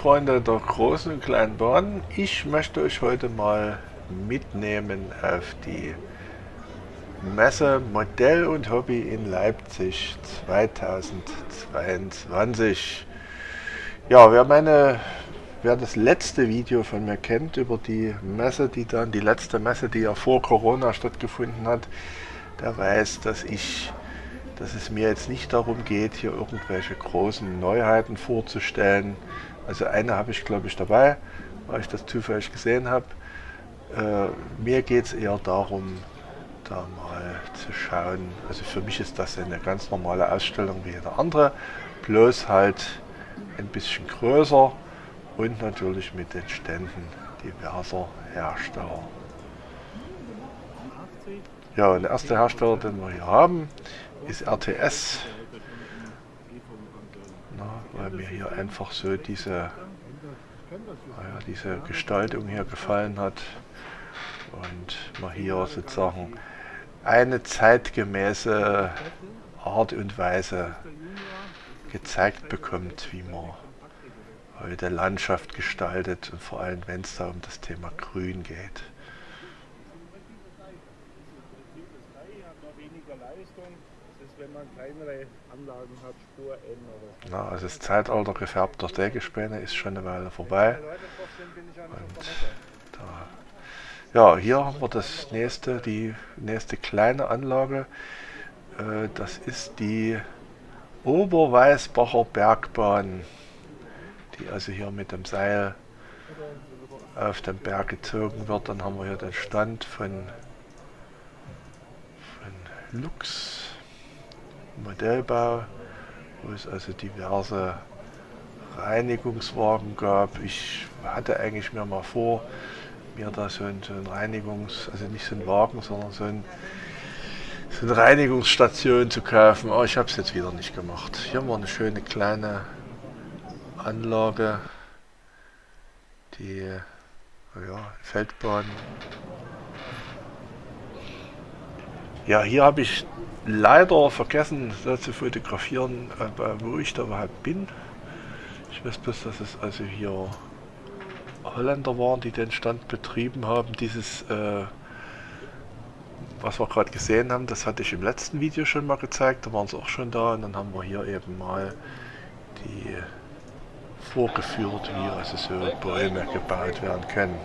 Freunde der großen und kleinen Bahn, ich möchte euch heute mal mitnehmen auf die Messe Modell und Hobby in Leipzig 2022. Ja, wer meine, wer das letzte Video von mir kennt über die Messe, die dann, die letzte Messe, die ja vor Corona stattgefunden hat, der weiß, dass ich dass es mir jetzt nicht darum geht, hier irgendwelche großen Neuheiten vorzustellen. Also eine habe ich glaube ich dabei, weil ich das zufällig gesehen habe. Äh, mir geht es eher darum, da mal zu schauen. Also für mich ist das eine ganz normale Ausstellung wie jede andere, bloß halt ein bisschen größer und natürlich mit den Ständen diverser Hersteller. Ja, und der erste Hersteller, den wir hier haben, ist RTS. Na, weil mir hier einfach so diese, naja, diese Gestaltung hier gefallen hat und man hier sozusagen eine zeitgemäße Art und Weise gezeigt bekommt, wie man heute Landschaft gestaltet und vor allem wenn es da um das Thema Grün geht. Na, also das Zeitalter gefärbter Sägespäne ist schon eine Weile vorbei. Da ja, hier haben wir das nächste, die nächste kleine Anlage. Äh, das ist die Oberweißbacher Bergbahn, die also hier mit dem Seil auf den Berg gezogen wird. Dann haben wir hier den Stand von, von Lux Modellbau, wo es also diverse Reinigungswagen gab. Ich hatte eigentlich mir mal vor, mir da so ein, so ein Reinigungs-, also nicht so ein Wagen, sondern so, ein, so eine Reinigungsstation zu kaufen. Aber ich habe es jetzt wieder nicht gemacht. Hier haben wir eine schöne kleine Anlage, die ja, Feldbahn. Ja, hier habe ich leider vergessen da zu fotografieren, wo ich da überhaupt bin. Ich weiß bloß, dass es also hier Holländer waren, die den Stand betrieben haben. Dieses, äh, was wir gerade gesehen haben, das hatte ich im letzten Video schon mal gezeigt. Da waren sie auch schon da und dann haben wir hier eben mal die vorgeführt, wie also so Bäume gebaut werden können.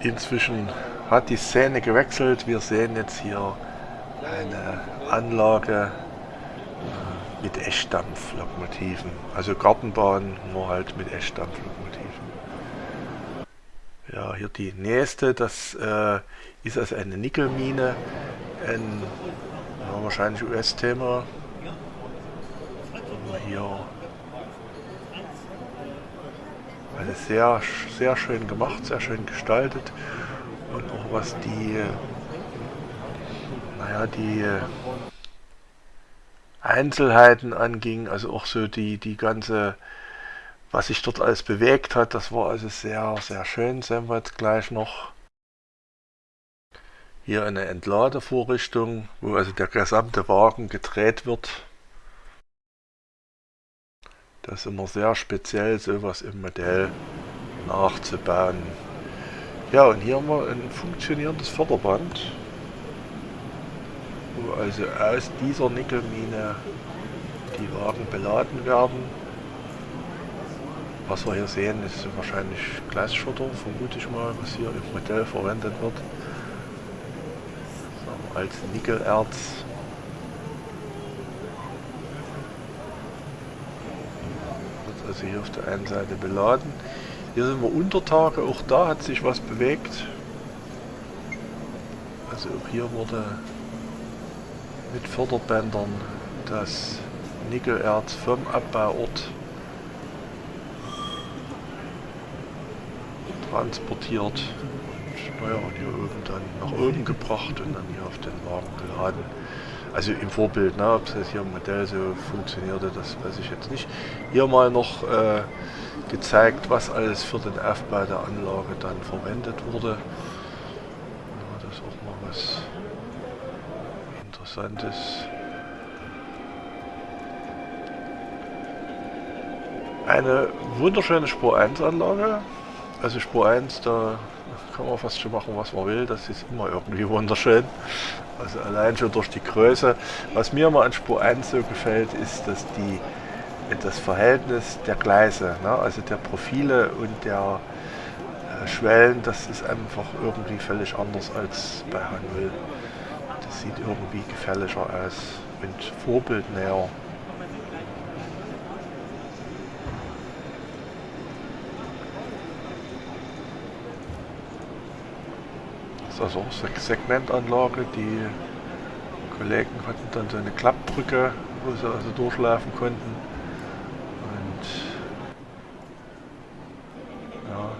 Inzwischen hat die Szene gewechselt. Wir sehen jetzt hier eine Anlage mit Eschdampflokomotiven. Also Gartenbahn, nur halt mit Eschdampflokomotiven. Ja, hier die nächste, das äh, ist also eine Nickelmine, ein ja, wahrscheinlich US-Thema. Hier also sehr, sehr schön gemacht, sehr schön gestaltet und auch was die, naja, die Einzelheiten anging, also auch so die, die ganze, was sich dort alles bewegt hat, das war also sehr, sehr schön, sehen wir jetzt gleich noch. Hier eine Entladevorrichtung, wo also der gesamte Wagen gedreht wird. Das ist immer sehr speziell, sowas im Modell nachzubauen. Ja, und hier haben wir ein funktionierendes Förderband wo also aus dieser Nickelmine die Wagen beladen werden. Was wir hier sehen, ist wahrscheinlich Glasschotter, vermute ich mal, was hier im Modell verwendet wird. Als Nickelerz. Wird also hier auf der einen Seite beladen. Hier sind wir unter Tage, auch da hat sich was bewegt. Also auch hier wurde mit Förderbändern das Nickelerz vom Abbauort transportiert und naja, hier oben dann nach oben gebracht und dann hier auf den Wagen geladen. Also im Vorbild, ne, ob das hier im Modell so funktionierte, das weiß ich jetzt nicht. Hier mal noch äh, gezeigt, was alles für den Aufbau der Anlage dann verwendet wurde. Ja, das ist auch mal was Interessantes. Eine wunderschöne Spur 1 Anlage. Also Spur 1, da kann man fast schon machen, was man will. Das ist immer irgendwie wunderschön. Also allein schon durch die Größe. Was mir immer an Spur 1 so gefällt, ist, dass die das Verhältnis der Gleise, ne, also der Profile und der äh, Schwellen, das ist einfach irgendwie völlig anders als bei H0. Sieht irgendwie gefährlicher aus und vorbildnäher. Das ist also auch Segmentanlage. Die Kollegen hatten dann so eine Klappbrücke, wo sie also durchlaufen konnten. Und ja,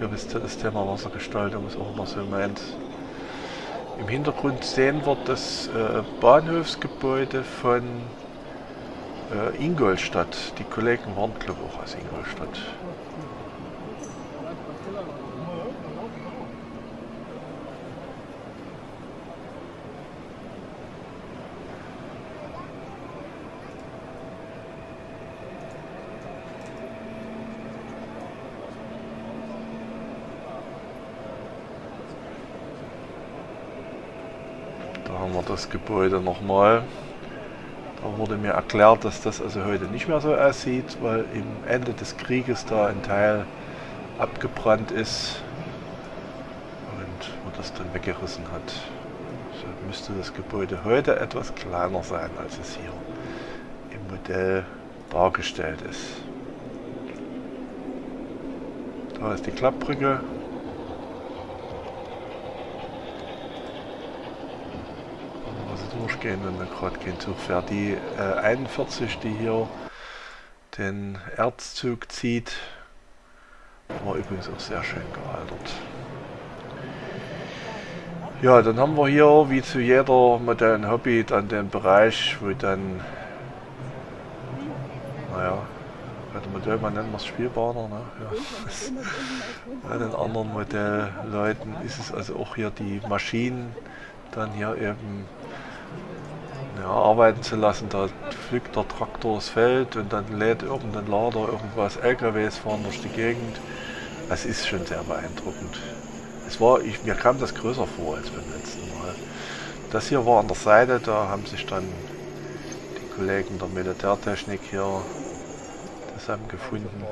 ihr wisst ja, das Thema Wassergestaltung ist auch immer so meins. Im Hintergrund sehen wir das äh, Bahnhofsgebäude von äh, Ingolstadt. Die Kollegen waren glaube ich auch aus Ingolstadt. haben wir das Gebäude nochmal. Da wurde mir erklärt, dass das also heute nicht mehr so aussieht, weil im Ende des Krieges da ein Teil abgebrannt ist und man das dann weggerissen hat. So müsste das Gebäude heute etwas kleiner sein, als es hier im Modell dargestellt ist. Da ist die Klappbrücke, durchgehen, wenn man gerade Zug fährt. Die äh, 41, die hier den Erzzug zieht, war übrigens auch sehr schön gealtert. Ja, dann haben wir hier, wie zu jeder modernen Hobby, dann den Bereich, wo dann, naja, bei der Modellbahn nennen wir es Spielbahner, ne? ja. bei den anderen Modellleuten ist es also auch hier die Maschinen, dann hier eben ja, arbeiten zu lassen. Da pflückt der Traktor das Feld und dann lädt irgendein Lader irgendwas, LKWs fahren durch die Gegend. Das ist schon sehr beeindruckend. Es war, ich, mir kam das größer vor als beim letzten Mal. Das hier war an der Seite, da haben sich dann die Kollegen der Militärtechnik hier zusammengefunden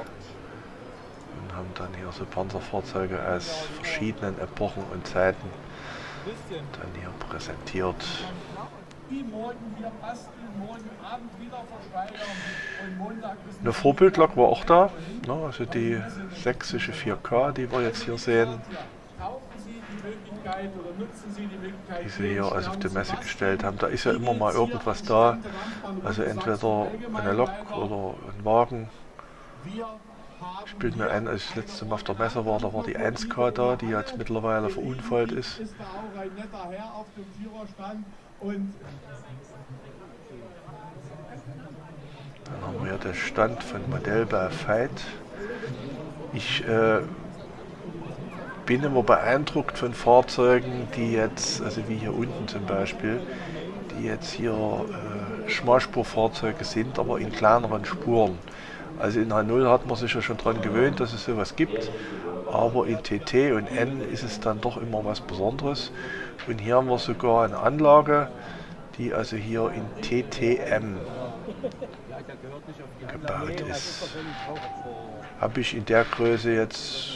und haben dann hier so Panzerfahrzeuge aus verschiedenen Epochen und Zeiten dann hier präsentiert. Eine Vorbildlok war auch da, ne, also die sächsische 4K, die wir jetzt hier sehen. Die sie hier also auf die Messe gestellt haben. Da ist ja immer mal irgendwas da, also entweder eine Lok oder ein Wagen. Ich bilde mir ein, als ich das letzte Mal auf der Messe war, da war die 1K da, die jetzt mittlerweile verunfallt ist. Dann haben wir hier den Stand von Modellbau Veit. Ich äh, bin immer beeindruckt von Fahrzeugen, die jetzt, also wie hier unten zum Beispiel, die jetzt hier äh, Schmalspurfahrzeuge sind, aber in kleineren Spuren. Also in H0 hat man sich ja schon daran gewöhnt, dass es sowas gibt, aber in TT und N ist es dann doch immer was Besonderes. Und hier haben wir sogar eine Anlage, die also hier in TTM gebaut ist. Habe ich in der Größe jetzt,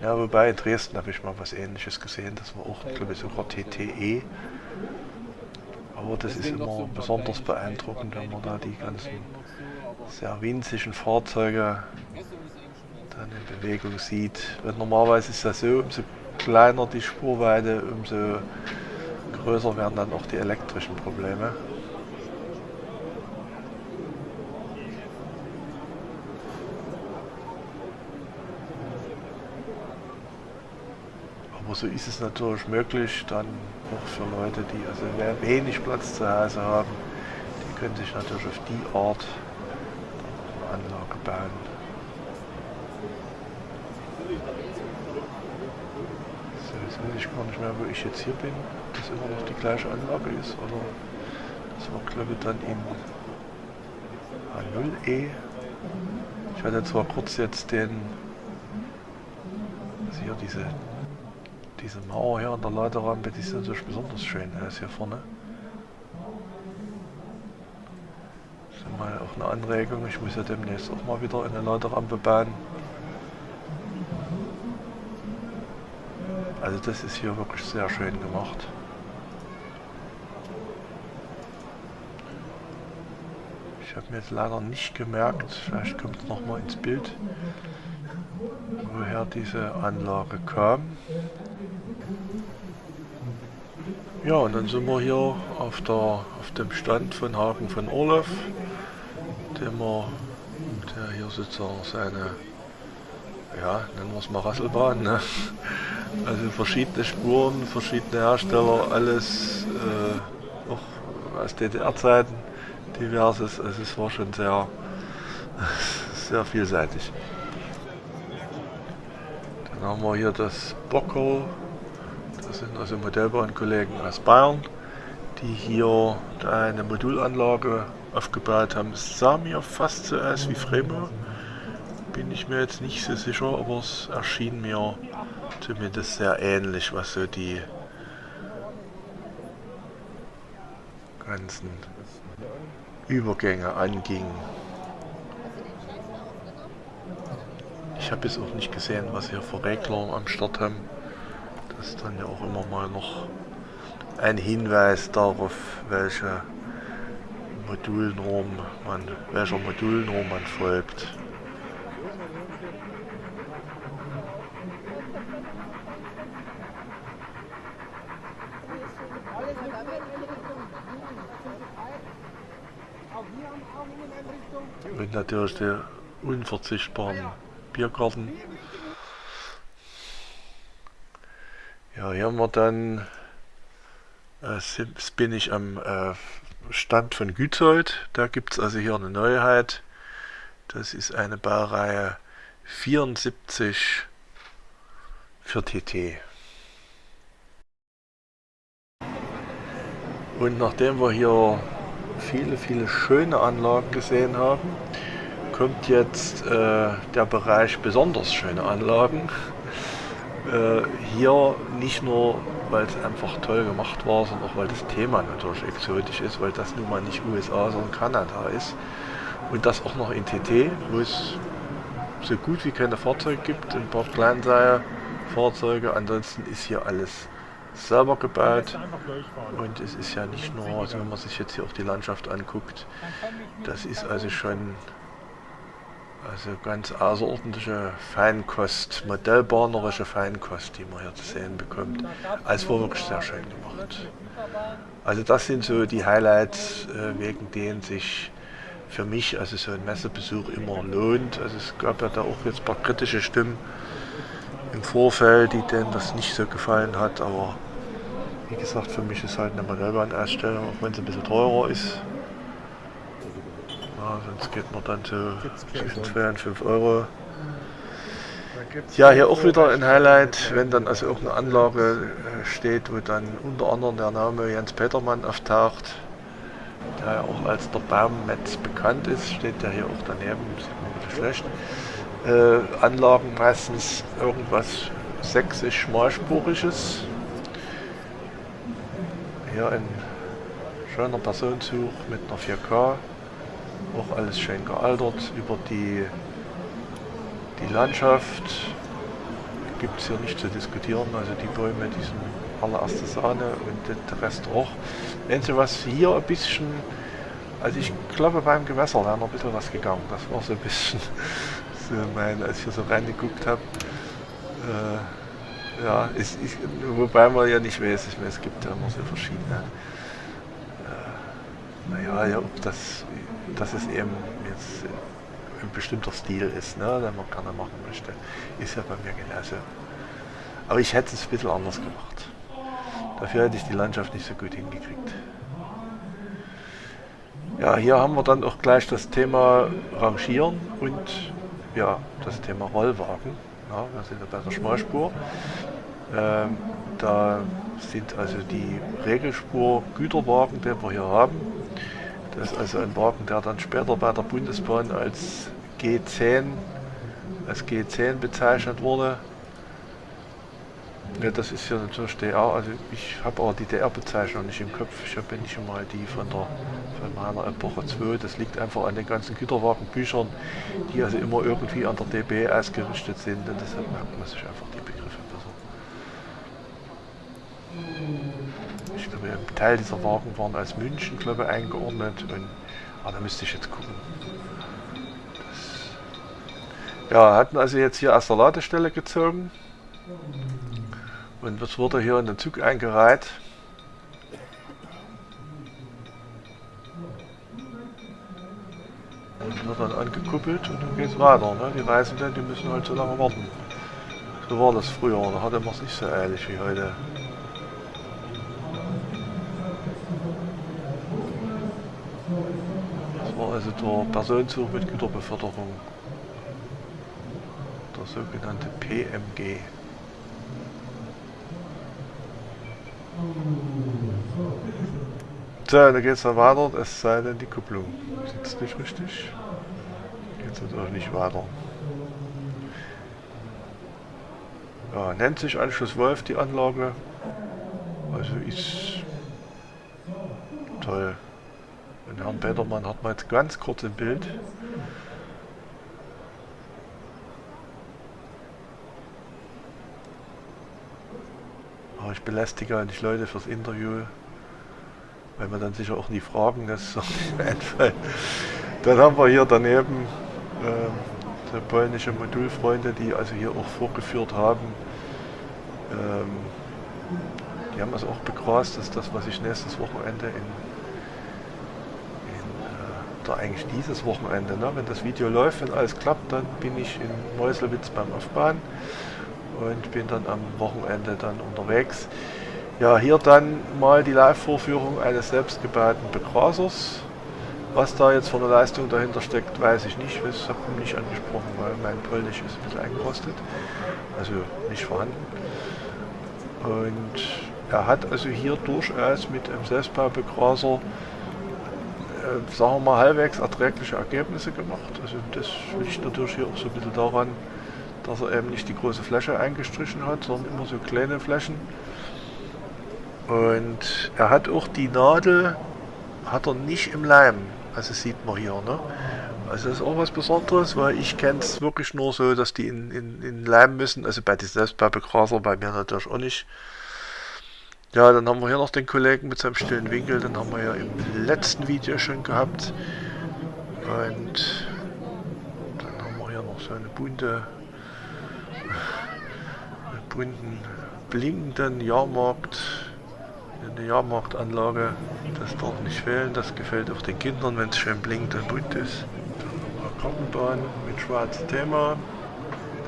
ja wobei in Dresden habe ich mal was ähnliches gesehen, das war auch glaube ich sogar TTE. Aber das ist immer besonders beeindruckend, wenn man da die ganzen sehr winzigen Fahrzeuge dann in Bewegung sieht. Weil normalerweise ist das so, umso kleiner die Spurweite, umso größer werden dann auch die elektrischen Probleme. Aber so ist es natürlich möglich, dann auch für Leute, die also wenig Platz zu Hause haben, die können sich natürlich auf die Art eine Anlage bauen. So, jetzt weiß ich gar nicht mehr, wo ich jetzt hier bin, das immer noch die gleiche Anlage ist, oder das war glaube ich dann in A0E Ich hatte zwar kurz jetzt den, also hier diese, diese Mauer hier an der Laderampe, die ist natürlich besonders schön, ist hier vorne. Das ist mal auch eine Anregung, ich muss ja demnächst auch mal wieder eine Laderampe bauen. Also das ist hier wirklich sehr schön gemacht. Ich habe mir jetzt leider nicht gemerkt, vielleicht kommt es nochmal ins Bild, woher diese Anlage kam. Ja, und dann sind wir hier auf, der, auf dem Stand von Hagen von Orloff, dem wir, der hier sozusagen seine, ja, nennen wir es mal Rasselbahn, ne? Also verschiedene Spuren, verschiedene Hersteller, alles äh, auch aus DDR-Zeiten diverses. Also es war schon sehr, sehr vielseitig. Dann haben wir hier das Bockel. Das sind also Modellbahnkollegen aus Bayern, die hier eine Modulanlage aufgebaut haben. Es sah mir fast so aus wie Fremo. Bin ich mir jetzt nicht so sicher, aber es erschien mir zumindest sehr ähnlich, was so die ganzen Übergänge anging. Ich habe jetzt auch nicht gesehen, was hier für Regler am Start haben. Das ist dann ja auch immer mal noch ein Hinweis darauf, welche Modulnorm man, welcher Modulnorm man folgt. Natürlich der unverzichtbaren Biergarten. Ja, hier haben wir dann, äh, bin ich am äh, Stand von Gützold. Da gibt es also hier eine Neuheit. Das ist eine Baureihe 74 für TT. Und nachdem wir hier viele, viele schöne Anlagen gesehen haben, kommt jetzt äh, der Bereich besonders schöne Anlagen. Äh, hier nicht nur, weil es einfach toll gemacht war, sondern auch weil das Thema natürlich exotisch ist, weil das nun mal nicht USA, sondern Kanada ist. Und das auch noch in TT, wo es so gut wie keine Fahrzeuge gibt, ein paar Kleinserie-Fahrzeuge. Ansonsten ist hier alles selber gebaut und es ist ja nicht nur, also wenn man sich jetzt hier auch die Landschaft anguckt, das ist also schon also ganz außerordentliche Feinkost, modellbahnerische Feinkost, die man hier zu sehen bekommt. Also war wirklich sehr schön gemacht. Also das sind so die Highlights, äh, wegen denen sich für mich also so ein Messebesuch immer lohnt. Also es gab ja da auch jetzt ein paar kritische Stimmen, im Vorfeld, die denen das nicht so gefallen hat, aber wie gesagt, für mich ist halt eine Modellbahnausstellung, auch wenn es ein bisschen teurer ist. Ja, sonst geht man dann so zwischen 2 und 5 Euro. Ja, hier auch wieder ein Highlight, wenn dann also irgendeine Anlage äh, steht, wo dann unter anderem der Name Jens Petermann auftaucht, der ja auch als der Baummetz bekannt ist, steht der hier auch daneben, sieht man ein bisschen schlecht äh, Anlagen meistens irgendwas sächsisch schmalspuriges. Hier ein schöner Personenzug mit einer 4K, auch alles schön gealtert. Über die, die Landschaft gibt es hier nicht zu diskutieren, also die Bäume, die sind allererste Sahne und der Rest auch. Einzige was hier ein bisschen, also ich glaube beim Gewässer wäre noch ein bisschen was gegangen, das war so ein bisschen mein, als ich hier so reingeguckt habe. Äh, ja, ist, ich, wobei man ja nicht weiß, es gibt ja immer so verschiedene. Naja, ja, ob das, dass es eben jetzt ein bestimmter Stil ist, ne, den man gerne machen möchte, ist ja bei mir genauso. Aber ich hätte es ein bisschen anders gemacht. Dafür hätte ich die Landschaft nicht so gut hingekriegt. Ja, hier haben wir dann auch gleich das Thema Rangieren und ja, das Thema Rollwagen. Ja, wir sind ja bei der Schmalspur. Ähm, da sind also die Regelspur Güterwagen, den wir hier haben. Das ist also ein Wagen, der dann später bei der Bundesbahn als G10 als G10 bezeichnet wurde. Ja, das ist ja natürlich DR, also ich habe auch die DR-Bezeichnung nicht im Kopf. Ich habe nicht mal die von der von meiner Epoche 2. Das liegt einfach an den ganzen Güterwagenbüchern, die also immer irgendwie an der DB ausgerichtet sind und deshalb merkt man sich einfach die Begriffe besser. Ich glaube, ein Teil dieser Wagen waren als München, glaube ich, eingeordnet und aber da müsste ich jetzt gucken. Das, ja, hatten also jetzt hier aus der Ladestelle gezogen. Und jetzt wurde hier in den Zug eingereiht. Und wird dann angekuppelt und dann geht es weiter. Ne? Die Reisenden, die müssen halt so lange warten. So war das früher, da hatte man es nicht so eilig wie heute. Also der Personenzug mit Güterbeförderung. Der sogenannte PMG. So, dann geht es dann weiter, es sei denn die Kupplung sitzt nicht richtig. Geht es natürlich nicht weiter. Ja, nennt sich Anschluss Wolf die Anlage. Also ist toll. Und Herrn Petermann hat man jetzt ganz kurz im Bild. Aber ich belästige nicht Leute fürs Interview, weil wir dann sicher auch nie fragen, das einfallen. Dann haben wir hier daneben äh, polnische Modulfreunde, die also hier auch vorgeführt haben. Ähm, die haben also auch begrast, dass das, was ich nächstes Wochenende in, oder eigentlich dieses Wochenende, ne, wenn das Video läuft, wenn alles klappt, dann bin ich in Meuselwitz beim Aufbahn und bin dann am Wochenende dann unterwegs. Ja, hier dann mal die Live-Vorführung eines selbstgebauten Begrasers. Was da jetzt für eine Leistung dahinter steckt, weiß ich nicht. Das habe ich nicht angesprochen, weil mein Polnisch ist ein bisschen eingerostet. Also nicht vorhanden. Und er hat also hier durchaus mit einem Selbstbaubegraser, sagen wir mal, halbwegs erträgliche Ergebnisse gemacht. Also das liegt natürlich hier auch so ein bisschen daran, dass er eben nicht die große Fläche eingestrichen hat, sondern immer so kleine Flächen. Und er hat auch die Nadel, hat er nicht im Leim, also sieht man hier. Ne? Also das ist auch was Besonderes, weil ich kenne es wirklich nur so, dass die in, in, in Leim müssen, also bei selbst Selbstbaubegraser, bei mir natürlich auch nicht. Ja, dann haben wir hier noch den Kollegen mit seinem stillen Winkel, den haben wir ja im letzten Video schon gehabt. Und dann haben wir hier noch so eine bunte bunten, blinkenden Jahrmarkt, eine Jahrmarktanlage. Das darf nicht fehlen, das gefällt auch den Kindern, wenn es schön blinkt und bunt ist. Kartenbahn mit schwarzem Thema.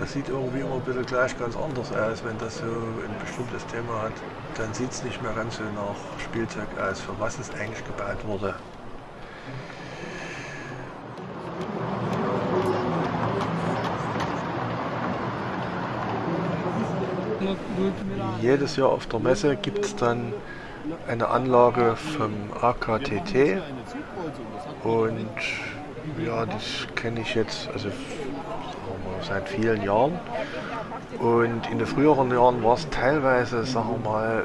Das sieht irgendwie immer ein bisschen gleich ganz anders aus, wenn das so ein bestimmtes Thema hat. Dann sieht es nicht mehr ganz so nach Spielzeug aus, für was es eigentlich gebaut wurde. Jedes Jahr auf der Messe gibt es dann eine Anlage vom AKTT und ja, das kenne ich jetzt also seit vielen Jahren und in den früheren Jahren war es teilweise, sagen wir mal,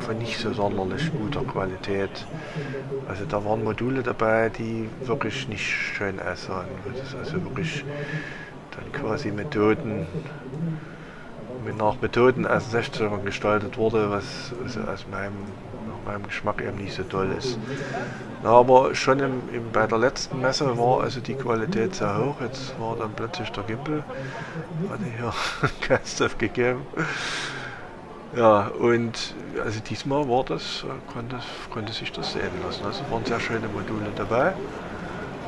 von nicht so sonderlich guter Qualität. Also da waren Module dabei, die wirklich nicht schön aussahen. Das ist also wirklich dann quasi Methoden nach Methoden aus 16 gestaltet wurde, was also aus meinem, meinem Geschmack eben nicht so toll ist. Na, aber schon im, im, bei der letzten Messe war also die Qualität sehr hoch. Jetzt war dann plötzlich der Gimbal, hatte hier Geist aufgegeben. Ja, und also diesmal war das, konnte, konnte sich das sehen lassen. Also waren sehr schöne Module dabei.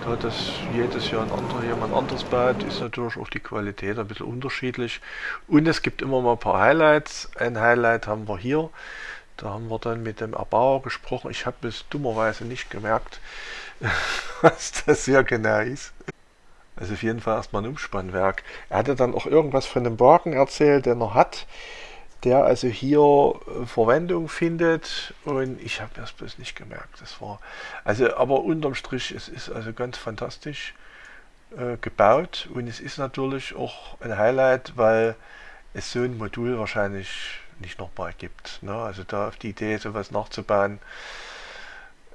Da das jedes Jahr ein anderer, jemand anderes baut, ist natürlich auch die Qualität ein bisschen unterschiedlich. Und es gibt immer mal ein paar Highlights. Ein Highlight haben wir hier. Da haben wir dann mit dem Erbauer gesprochen. Ich habe es dummerweise nicht gemerkt, was das hier genau ist. Also auf jeden Fall erstmal ein Umspannwerk. Er hatte dann auch irgendwas von dem Wagen erzählt, den er hat der also hier äh, Verwendung findet und ich habe das bloß nicht gemerkt. Das war also, aber unterm Strich, es ist also ganz fantastisch. äh, gebaut und es ist natürlich auch ein Highlight, weil es so ein Modul wahrscheinlich nicht nochmal gibt. Ne? Also da auf die Idee, sowas nachzubauen.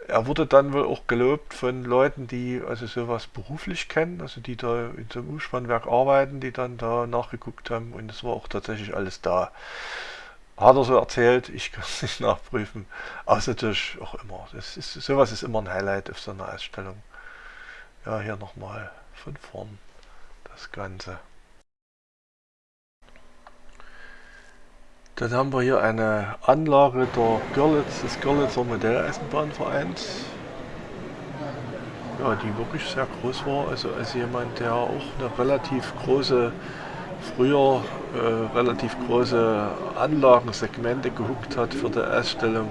Er wurde dann wohl auch gelobt von Leuten, die also sowas beruflich kennen, also die da in so einem Umspannwerk arbeiten, die dann da nachgeguckt haben und es war auch tatsächlich alles da. Hat er so erzählt, ich kann es nicht nachprüfen. Ist natürlich auch immer, das ist, sowas ist immer ein Highlight auf so einer Ausstellung. Ja, hier nochmal von vorn das Ganze. Dann haben wir hier eine Anlage der Görlitz, des Görlitzer Modelleisenbahnvereins. Ja, die wirklich sehr groß war. Also als jemand, der auch eine relativ große, früher äh, relativ große Anlagensegmente gehuckt hat für die Ausstellung,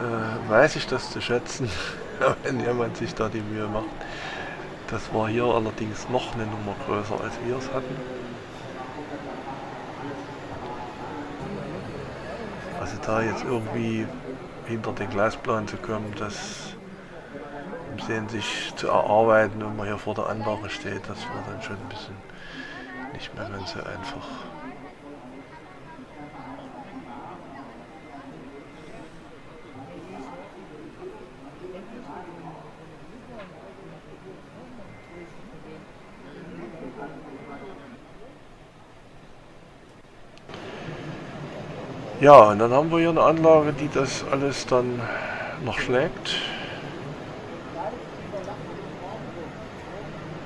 äh, weiß ich das zu schätzen, wenn jemand sich da die Mühe macht. Das war hier allerdings noch eine Nummer größer, als wir es hatten. Also da jetzt irgendwie hinter den Glasplan zu kommen, das im Sehen sich zu erarbeiten, wenn man hier vor der Anlage steht, das war dann schon ein bisschen nicht mehr ganz so einfach. Ja, und dann haben wir hier eine Anlage, die das alles dann noch schlägt.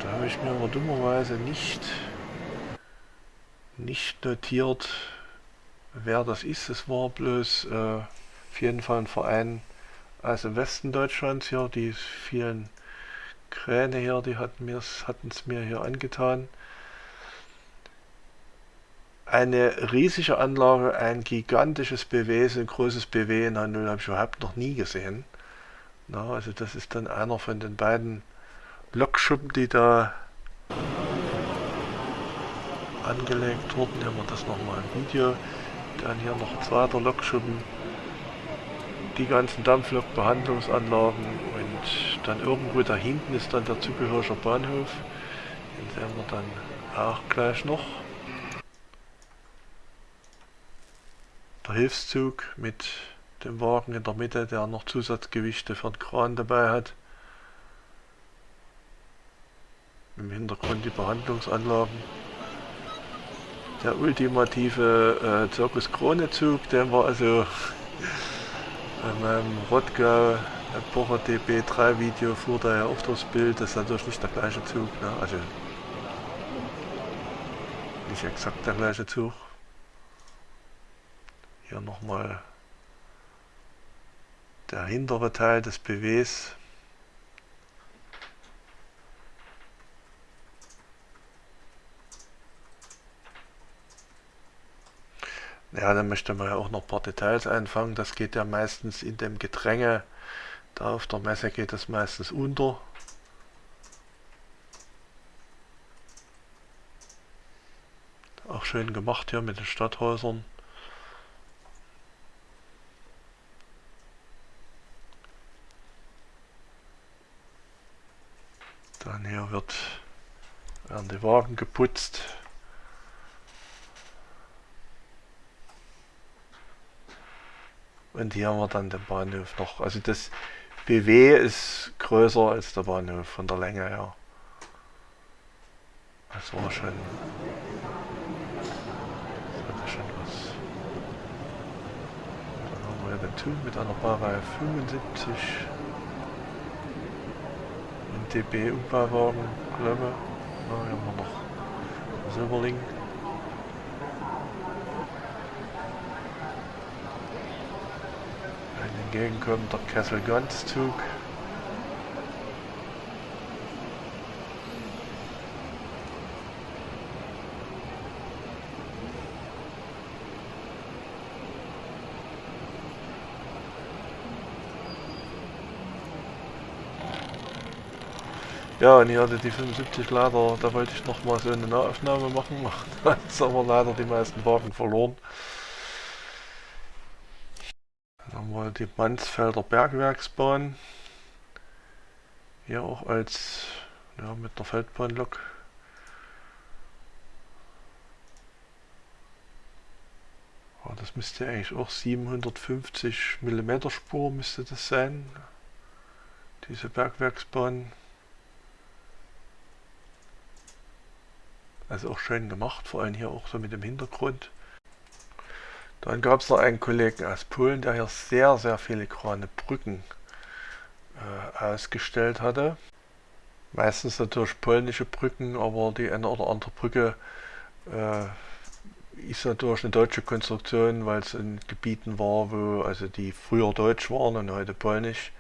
Da habe ich mir aber dummerweise nicht, nicht notiert, wer das ist. Es war bloß äh, auf jeden Fall ein Verein aus dem Westen Deutschlands hier. Die vielen Kräne hier, die hatten es mir hier angetan eine riesige Anlage, ein gigantisches BW, so ein großes BW in H0 habe ich überhaupt noch nie gesehen. Na, also das ist dann einer von den beiden Lokschuppen, die da angelegt wurden. Hier haben wir das nochmal im Video. Dann hier noch ein zweiter Lokschuppen. Die ganzen Dampflokbehandlungsanlagen und dann irgendwo da hinten ist dann der zugehörige Bahnhof. Den sehen wir dann auch gleich noch. Hilfszug mit dem Wagen in der Mitte, der noch Zusatzgewichte für den Kran dabei hat. Im Hintergrund die Behandlungsanlagen. Der ultimative äh, Zirkus Krone Zug, den war also in meinem Rottgau Epocher DB3 Video fuhr da ja auch durchs Bild, das ist natürlich nicht der gleiche Zug, ne? also nicht exakt der gleiche Zug. Hier nochmal der hintere Teil des BWs. Ja, dann möchte man ja auch noch ein paar Details einfangen. Das geht ja meistens in dem Gedränge. Da auf der Messe geht das meistens unter. Auch schön gemacht hier mit den Stadthäusern. Dann hier wird, werden die Wagen geputzt. Und hier haben wir dann den Bahnhof noch. Also das BW ist größer als der Bahnhof von der Länge her. Das war schon, das hatte schon was. Dann haben wir den Tube mit einer Baureihe 75 DB-Umbauwagen, glaube ich. Da haben wir noch Silberling. Ein entgegenkommender Kessel-Ganz-Zug. Ja, und ich hatte die 75 leider, da wollte ich noch mal so eine Nahaufnahme machen, da ist aber leider die meisten Wagen verloren. Dann haben wir die Mansfelder Bergwerksbahn. Hier auch als ja, mit der Feldbahnlok. Ja, das müsste eigentlich auch 750 mm Spur müsste das sein. Diese Bergwerksbahn. Also auch schön gemacht, vor allem hier auch so mit dem Hintergrund. Dann gab es noch einen Kollegen aus Polen, der hier sehr, sehr filigrane Brücken äh, ausgestellt hatte. Meistens natürlich polnische Brücken, aber die eine oder andere Brücke äh, ist natürlich eine deutsche Konstruktion, weil es in Gebieten war, wo also die früher deutsch waren und heute polnisch.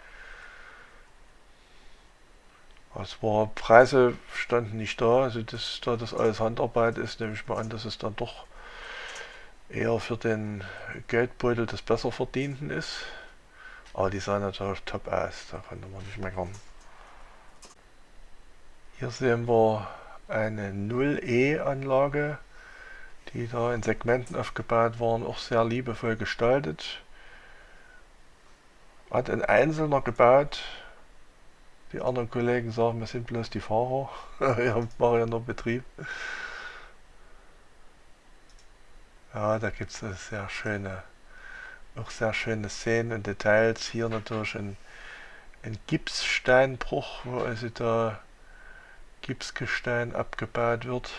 Es war Preise standen nicht da, also das, da das alles Handarbeit ist, nehme ich mal an, dass es dann doch eher für den Geldbeutel des besser verdienten ist. Aber die sah natürlich top aus, da konnte man nicht meckern. Hier sehen wir eine 0E Anlage, die da in Segmenten aufgebaut waren, auch sehr liebevoll gestaltet. Hat ein Einzelner gebaut. Die anderen Kollegen sagen, wir sind bloß die Fahrer. Wir haben ja noch Betrieb. Ja, da gibt es sehr schöne, auch sehr schöne Szenen und Details. Hier natürlich ein, ein Gipssteinbruch, wo also da Gipsgestein abgebaut wird.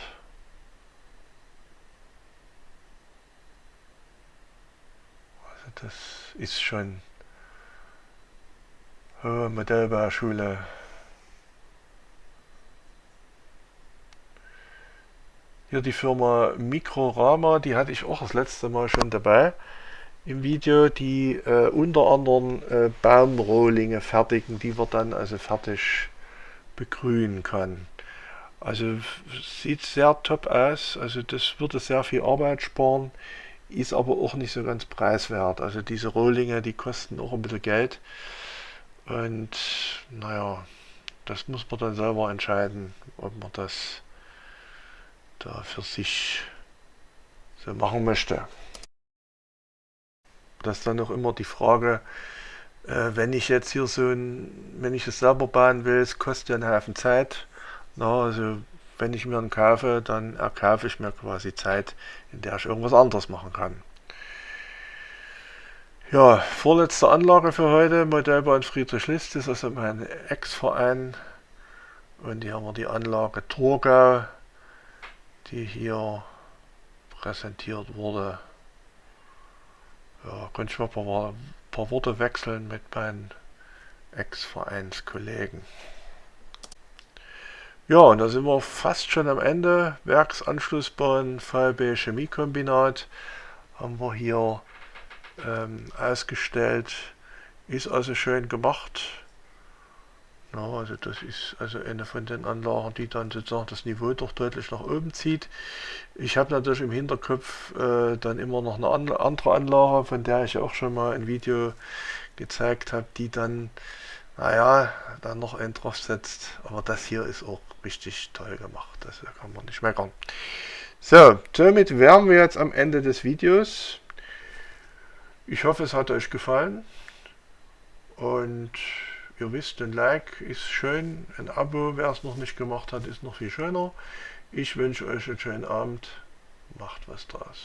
Also das ist schon hohe Modellbauschule. Hier die Firma Mikrorama, die hatte ich auch das letzte Mal schon dabei im Video, die äh, unter anderem äh, Baumrohlinge fertigen, die wir dann also fertig begrünen kann. Also sieht sehr top aus, also das würde sehr viel Arbeit sparen, ist aber auch nicht so ganz preiswert. Also diese Rohlinge, die kosten auch ein bisschen Geld und naja, das muss man dann selber entscheiden, ob man das da für sich so machen möchte. Das ist dann auch immer die Frage, äh, wenn ich jetzt hier so ein, wenn ich es selber bauen will, es kostet ja einen Haufen Zeit. Na, also wenn ich mir einen kaufe, dann erkaufe ich mir quasi Zeit, in der ich irgendwas anderes machen kann. Ja, vorletzte Anlage für heute, Modellbahn Friedrich List, ist also mein Ex-Verein. Und hier haben wir die Anlage Torgau die hier präsentiert wurde. Ja, könnte ich mal ein paar, paar Worte wechseln mit meinen Ex-Vereinskollegen. Ja, und da sind wir fast schon am Ende. Werksanschlussbahn VB Chemiekombinat haben wir hier ähm, ausgestellt. Ist also schön gemacht. Ja, also das ist also eine von den Anlagen, die dann sozusagen das Niveau doch deutlich nach oben zieht. Ich habe natürlich im Hinterkopf äh, dann immer noch eine an andere Anlage, von der ich auch schon mal ein Video gezeigt habe, die dann, naja, dann noch einen drauf setzt. Aber das hier ist auch richtig toll gemacht, das kann man nicht meckern. So, somit wären wir jetzt am Ende des Videos. Ich hoffe, es hat euch gefallen und Ihr wisst, ein Like ist schön, ein Abo, wer es noch nicht gemacht hat, ist noch viel schöner. Ich wünsche euch einen schönen Abend, macht was draus.